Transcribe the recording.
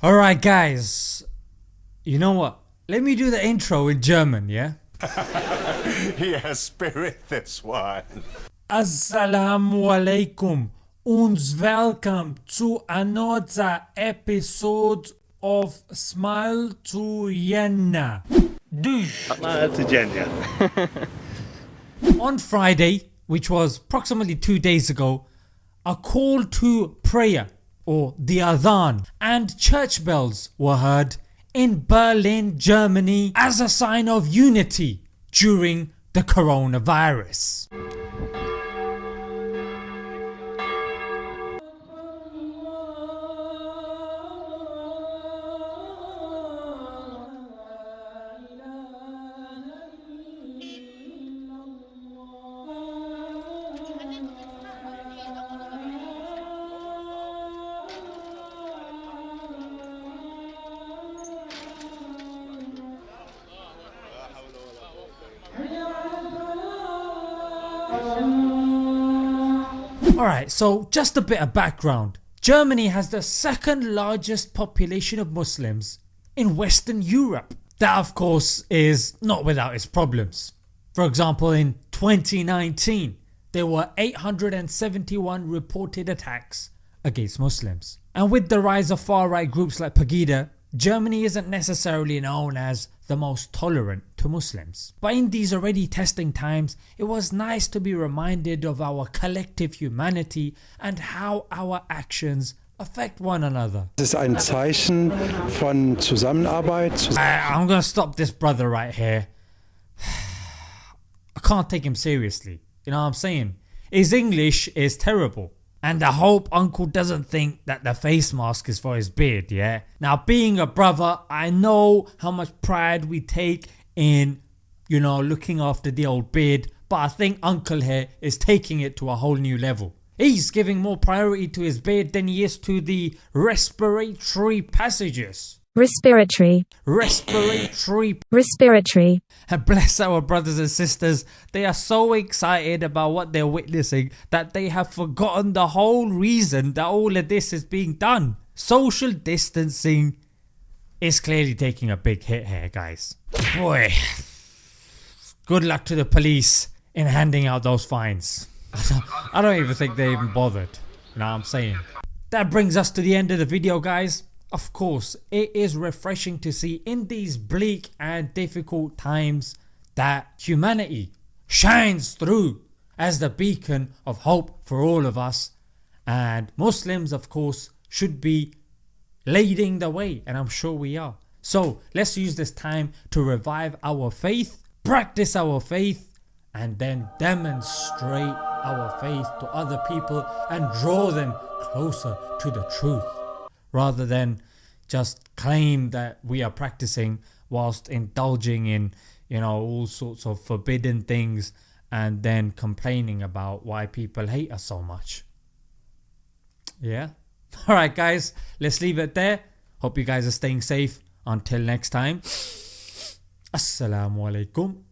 Alright guys, you know what? Let me do the intro in German, yeah? yeah, spirit this one. Assalamu alaikum and welcome to another episode of Smile to Jannah. On Friday, which was approximately 2 days ago, a call to prayer or the Adhan and church bells were heard in Berlin, Germany as a sign of unity during the coronavirus. Alright so just a bit of background. Germany has the second largest population of Muslims in Western Europe. That of course is not without its problems. For example in 2019 there were 871 reported attacks against Muslims. And with the rise of far right groups like Pegida, Germany isn't necessarily known as the most tolerant to Muslims. But in these already testing times it was nice to be reminded of our collective humanity and how our actions affect one another. Es ist ein Zeichen von Zusammenarbeit. I, I'm gonna stop this brother right here. I can't take him seriously, you know what I'm saying? His English is terrible and I hope uncle doesn't think that the face mask is for his beard yeah. Now being a brother I know how much pride we take in you know looking after the old beard but I think uncle here is taking it to a whole new level. He's giving more priority to his beard than he is to the respiratory passages. Respiratory. Respiratory. Respiratory. And bless our brothers and sisters, they are so excited about what they're witnessing that they have forgotten the whole reason that all of this is being done. Social distancing is clearly taking a big hit here guys. Boy, good luck to the police in handing out those fines. I don't even think they even bothered, you know what I'm saying. That brings us to the end of the video guys. Of course it is refreshing to see in these bleak and difficult times that humanity shines through as the beacon of hope for all of us and Muslims of course should be leading the way and I'm sure we are. So let's use this time to revive our faith, practice our faith and then demonstrate our faith to other people and draw them closer to the truth rather than just claim that we are practicing whilst indulging in you know all sorts of forbidden things and then complaining about why people hate us so much. Yeah. Alright guys let's leave it there. Hope you guys are staying safe. Until next time. Assalamu alaikum.